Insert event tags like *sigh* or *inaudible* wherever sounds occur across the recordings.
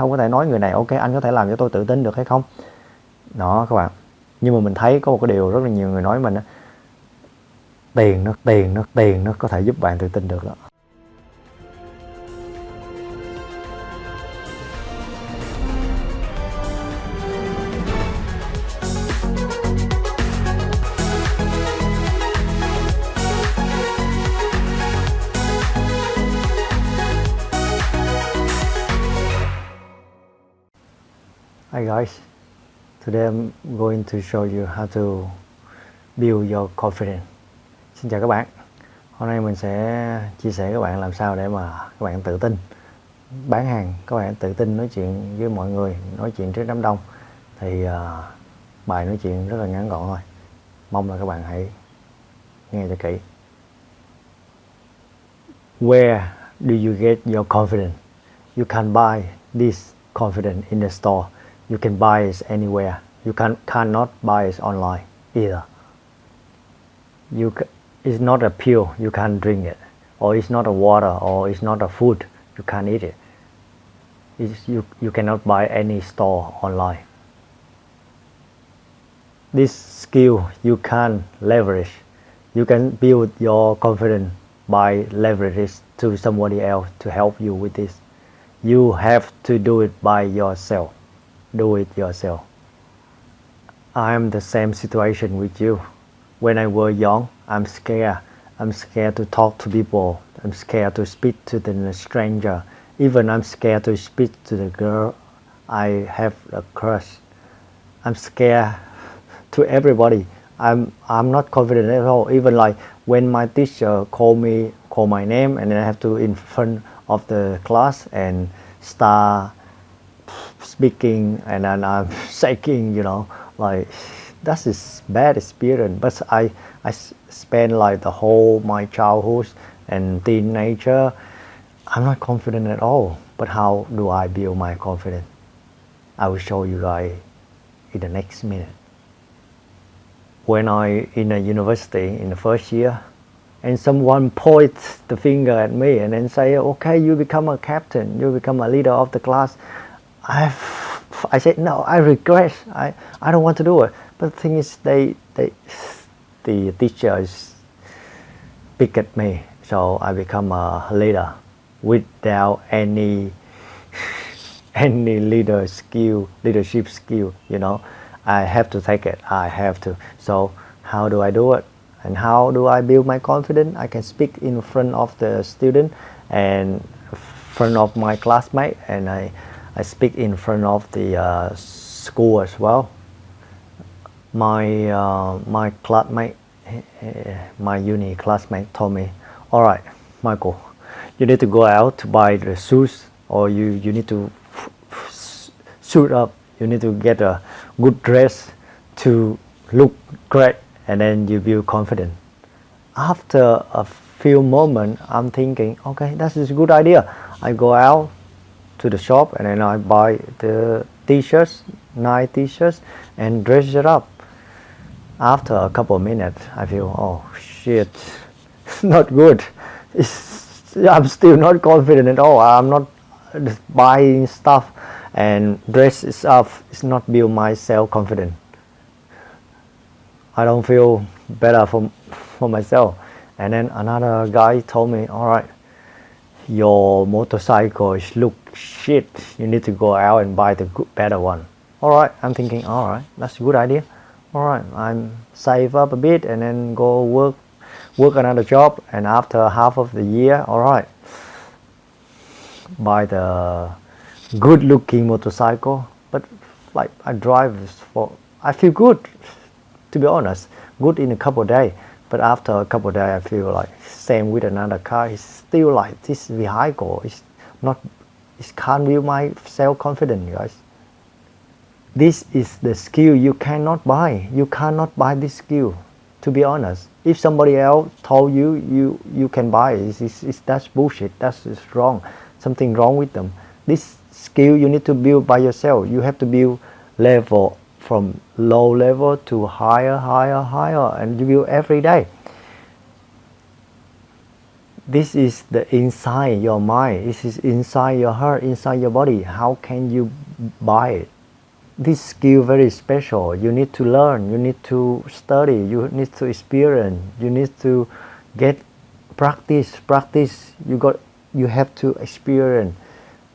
không có thể nói người này, ok, anh có thể làm cho tôi tự tin được hay không? Đó, các bạn. Nhưng mà mình thấy có một cái điều rất là nhiều người nói mình tiền nó tiền nó tiền nó có thể giúp bạn tự tin được đó. Hi guys, today I'm going to show you how to build your confidence. Xin chào các bạn. Hôm nay mình sẽ chia sẻ các bạn làm sao để mà các bạn tự tin bán hàng, các bạn tự tin nói chuyện với mọi người, nói chuyện trước đám đông. Thì uh, bài nói chuyện rất là ngắn gọn thôi. Mong là các bạn hãy nghe cho kỹ. Where do you get your confidence? You can buy this confidence in the store you can buy it anywhere. You can cannot buy it online either. You it's not a pill. You can't drink it, or it's not a water, or it's not a food. You can't eat it. It's, you you cannot buy any store online. This skill you can leverage. You can build your confidence by leverage it to somebody else to help you with this. You have to do it by yourself do it yourself. I'm the same situation with you. When I was young, I'm scared. I'm scared to talk to people. I'm scared to speak to the stranger. Even I'm scared to speak to the girl I have a crush. I'm scared to everybody. I'm I'm not confident at all. Even like when my teacher call me call my name and then I have to in front of the class and start speaking and then I'm *laughs* shaking, you know, like that is bad experience. But I I spent like the whole my childhood and teenager. I'm not confident at all. But how do I build my confidence? I will show you guys in the next minute. When I in a university in the first year, and someone points the finger at me and then say, okay, you become a captain, you become a leader of the class. I I said no I regret. I I don't want to do it. But the thing is they they the teachers pick at me so I become a leader without any *laughs* any leader skill leadership skill you know? I have to take it. I have to. So how do I do it? And how do I build my confidence? I can speak in front of the student and front of my classmate and I I speak in front of the uh, school as well. My uh, my classmate, my uni classmate told me, all right, Michael, you need to go out to buy the shoes or you, you need to suit up, you need to get a good dress to look great and then you feel confident. After a few moments, I'm thinking, okay, that's a good idea. I go out to the shop and then I buy the t-shirts, nice t-shirts and dress it up. After a couple of minutes, I feel, oh shit, it's *laughs* not good. It's, I'm still not confident at all. I'm not buying stuff and dress up. It's not build my self-confidence. I don't feel better for, for myself. And then another guy told me, all right, your motorcycle is look shit you need to go out and buy the good, better one. All right i'm thinking all right that's a good idea. All right i'm save up a bit and then go work work another job and after half of the year all right buy the good looking motorcycle but like i drive for i feel good to be honest. Good in a couple of days but after a couple of days i feel like same with another car it's still like this vehicle is not it can't build my self-confidence guys. This is the skill you cannot buy. You cannot buy this skill to be honest. If somebody else told you you you can buy it it's, it's, that's bullshit. That's wrong. Something wrong with them. This skill you need to build by yourself. You have to build level from low level to higher higher higher and you build every day this is the inside your mind. This is inside your heart inside your body. How can you buy it? This skill very special. You need to learn. You need to study. You need to experience. You need to get practice. Practice. You got you have to experience.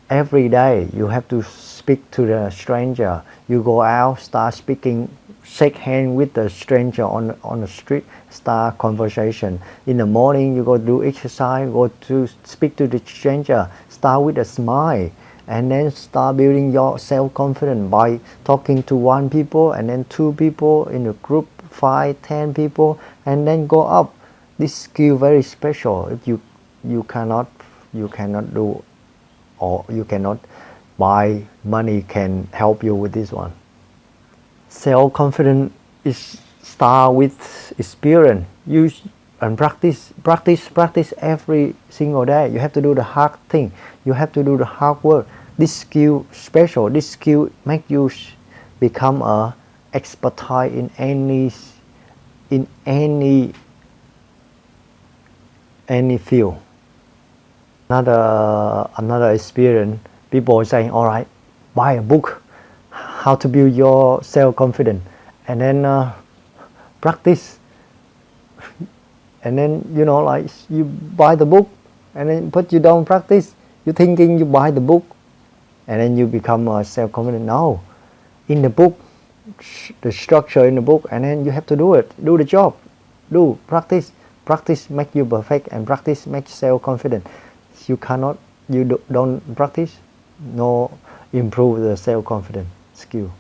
Every day you have to speak to the stranger. You go out start speaking shake hand with the stranger on on the street start conversation. In the morning you go do exercise go to speak to the stranger start with a smile and then start building your self-confidence by talking to one people and then two people in a group five ten people and then go up. This skill very special. If you you cannot you cannot do or you cannot buy money can help you with this one self-confidence is start with experience. Use and practice practice practice every single day. You have to do the hard thing. You have to do the hard work. This skill special. This skill make you become a expertise in any in any any field. Another another experience. People saying all right buy a book how to build your self-confidence and then uh, practice. And then you know like you buy the book and then but you don't practice. You thinking you buy the book and then you become uh, self-confident. No. In the book the structure in the book and then you have to do it. Do the job. Do practice. Practice make you perfect and practice make self-confident. You cannot you do, don't practice no improve the self-confidence skill.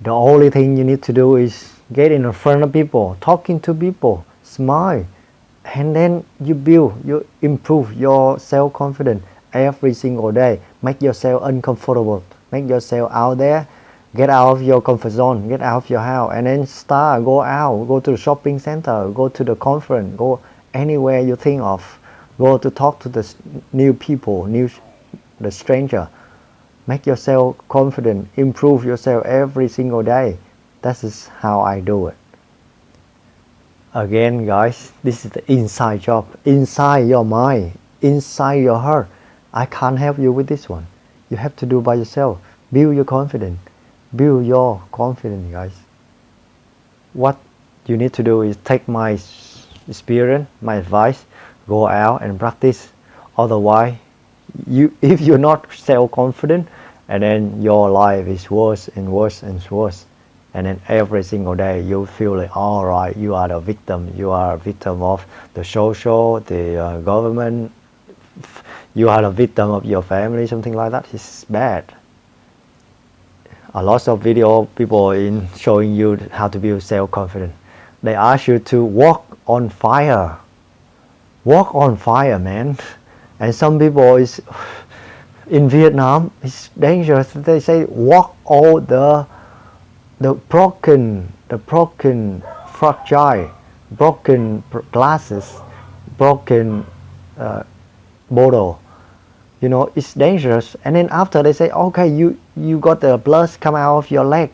The only thing you need to do is get in front of people talking to people smile and then you build you improve your self-confidence every single day. Make yourself uncomfortable. Make yourself out there. Get out of your comfort zone. Get out of your house. And then start go out. Go to the shopping center. Go to the conference. Go anywhere you think of. Go to talk to the new people new the stranger make yourself confident. Improve yourself every single day. That is how I do it. Again guys this is the inside job. Inside your mind. Inside your heart. I can't help you with this one. You have to do by yourself. Build your confidence. Build your confidence guys. What you need to do is take my experience my advice go out and practice. Otherwise you *laughs* if you're not self-confident and then your life is worse and worse and worse and then every single day you feel like all right you are the victim. You are a victim of the social the uh, government. You are a victim of your family something like that. It's bad. A lot of video people in showing you how to build self-confidence they ask you to walk on fire. Walk on fire man *laughs* and some people is in Vietnam it's dangerous. They say walk all the the broken the broken fragile broken glasses broken uh, bottle. You know it's dangerous. And then after they say okay you you got the blood come out of your leg.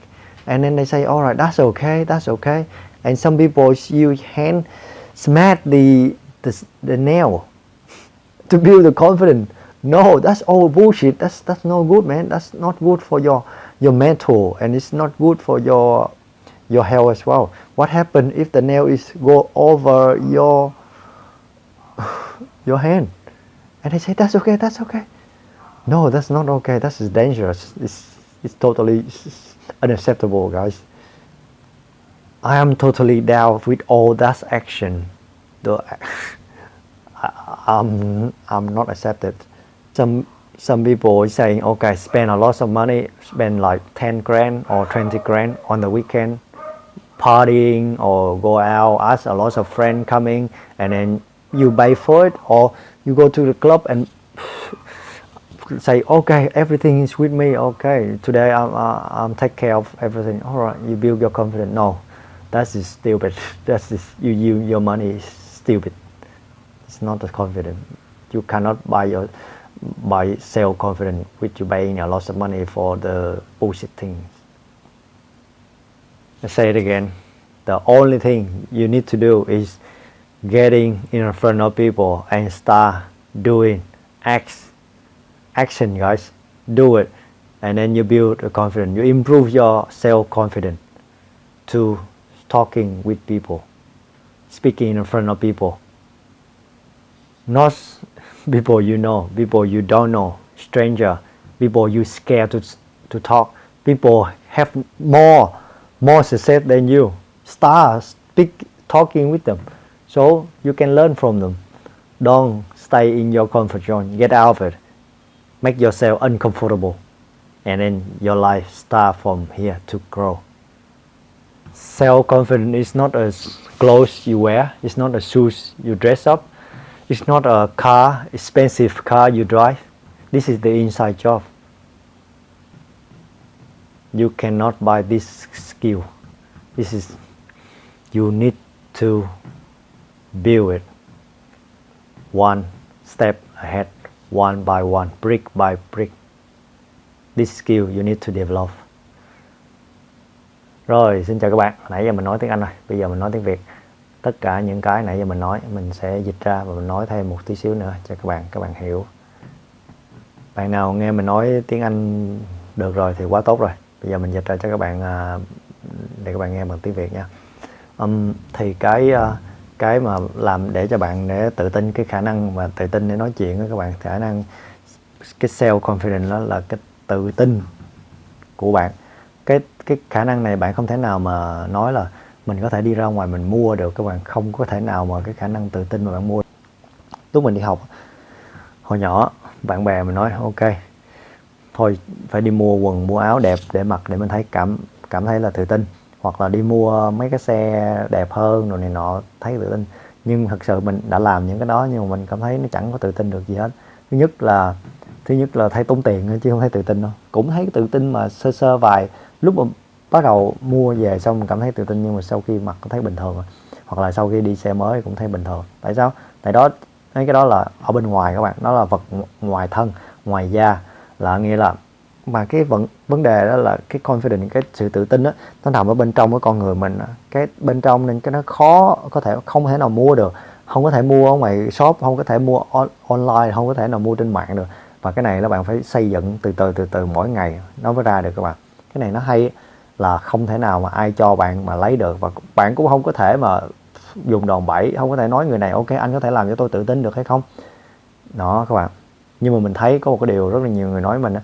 And then they say all right that's okay that's okay. And some people use hand smash the the, the nail to build the confidence. No that's all bullshit. That's that's not good man. That's not good for your your mental and it's not good for your your health as well. What happens if the nail is go over your *sighs* your hand? And they say that's okay that's okay. No that's not okay. That's dangerous. It's it's totally unacceptable guys. I am totally down with all that action. Though I'm I'm not accepted. Some some people saying okay spend a lot of money spend like 10 grand or 20 grand on the weekend partying or go out ask a lot of friends coming and then you pay for it or you go to the club and *laughs* say okay everything is with me okay today I'm, uh, I'm take care of everything. All right you build your confidence. No that's stupid. *laughs* That's you, you your money is stupid it's not a confident. You cannot buy your by self-confidence which you paying a lot of money for the bullshit things. I say it again, the only thing you need to do is getting in front of people and start doing acts action guys. Do it and then you build a confidence. You improve your self-confidence to talking with people speaking in front of people not people you know people you don't know stranger people you scared to, to talk people have more more success than you. Start speak talking with them. So you can learn from them. Don't stay in your comfort zone. Get out of it. Make yourself uncomfortable. And then your life start from here to grow. Self-confidence is not a clothes you wear. It's not a shoes you dress up it's not a car expensive car you drive. This is the inside job. You cannot buy this skill. This is you need to build it one step ahead one by one brick by brick. This skill you need to develop. Rồi xin chào các bạn. Nãy giờ mình nói tiếng Anh rồi bây giờ mình nói tiếng Việt tất cả những cái nãy giờ mình nói mình sẽ dịch ra và mình nói thêm một tí xíu nữa cho các bạn các bạn hiểu. Bạn nào nghe mình nói tiếng Anh được rồi thì quá tốt rồi. Bây giờ mình dịch ra cho các bạn à, để các bạn nghe bằng tiếng Việt nha. Um, thì cái à, cái mà làm để cho bạn để tự tin cái khả năng mà tự tin để nói chuyện với các bạn khả năng cái self confidence đó là cái tự tin của bạn. Cái cái khả năng này bạn không thể nào mà nói là mình có thể đi ra ngoài mình mua được, các bạn. Không có thể nào mà cái khả năng tự tin mà bạn mua. Lúc mình đi học, hồi nhỏ, bạn bè mình nói, ok, thôi, phải đi mua quần, mua áo đẹp để mặc để mình thấy cảm cảm thấy là tự tin. Hoặc là đi mua mấy cái xe đẹp hơn rồi này nọ, thấy tự tin. Nhưng thật sự mình đã làm những cái đó nhưng mà mình cảm thấy nó chẳng có tự tin được gì hết. Thứ nhất là, thứ nhất là thấy tốn tiền chứ không thấy tự tin đâu. Cũng thấy tự tin mà sơ sơ vài, lúc mà bắt đầu mua về xong mình cảm thấy tự tin nhưng mà sau khi mặc cũng thấy bình thường rồi. Hoặc là sau khi đi xe mới cũng thấy bình thường. Tại sao? Tại đó mấy cái đó là ở bên ngoài các bạn. Nó là vật ngoài thân ngoài da. Là nghĩa là mà cái vấn vấn đề đó là cái confidence cái sự tự tin đó nó nằm ở bên trong của con người mình cái bên trong nên cái nó khó có thể không thể nào mua được. Không có thể mua ở ngoài shop không có thể mua on, online không có thể nào mua trên mạng được. Và cái này là bạn phải xây dựng từ từ từ từ mỗi ngày nó mới ra được các bạn. Cái này nó hay là không thể nào mà ai cho bạn mà lấy được. Và bạn cũng không có thể mà dùng đòn bẩy, không có thể nói người này, ok, anh có thể làm cho tôi tự tin được hay không? Đó, các bạn. Nhưng mà mình thấy có một cái điều rất là nhiều người nói mình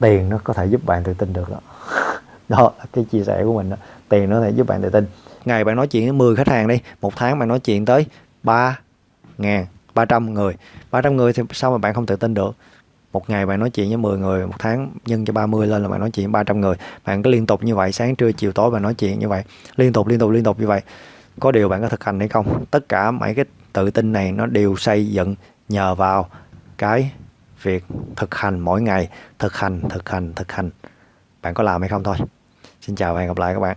tiền nó có thể giúp bạn tự tin được đó. *laughs* Đó là cái chia sẻ của mình đó. tiền nó có thể giúp bạn tự tin. Ngày bạn nói chuyện với 10 khách hàng đi, một tháng bạn nói chuyện tới 3 ngàn 300 người. 300 người thì sao mà bạn không tự tin được? Một ngày bạn nói chuyện với 10 người, một tháng nhân cho 30 lên là bạn nói chuyện 300 người. Bạn cứ liên tục như vậy, sáng, trưa, chiều, tối bạn nói chuyện như vậy. Liên tục liên tục liên tục như vậy. Có điều bạn có thực hành hay không? Tất cả mấy cái tự tin này nó đều xây dựng nhờ vào cái việc thực hành mỗi ngày. Thực hành thực hành thực hành. Bạn có làm hay không thôi. Xin chào và hẹn gặp lại các bạn.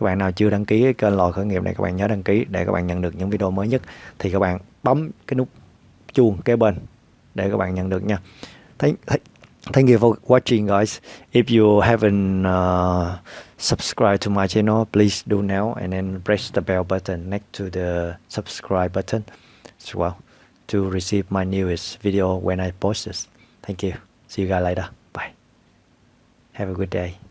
Các bạn nào chưa đăng ký cái kênh lò khởi nghiệp này, các bạn nhớ đăng ký để các bạn nhận được những video mới nhất. Thì các bạn bấm cái nút chuông kế bên để các bạn nhận được nha. Thank, thank you for watching guys. If you haven't uh, subscribed to my channel please do now and then press the bell button next to the subscribe button as well to receive my newest video when I post this. Thank you. See you guys later. Bye. Have a good day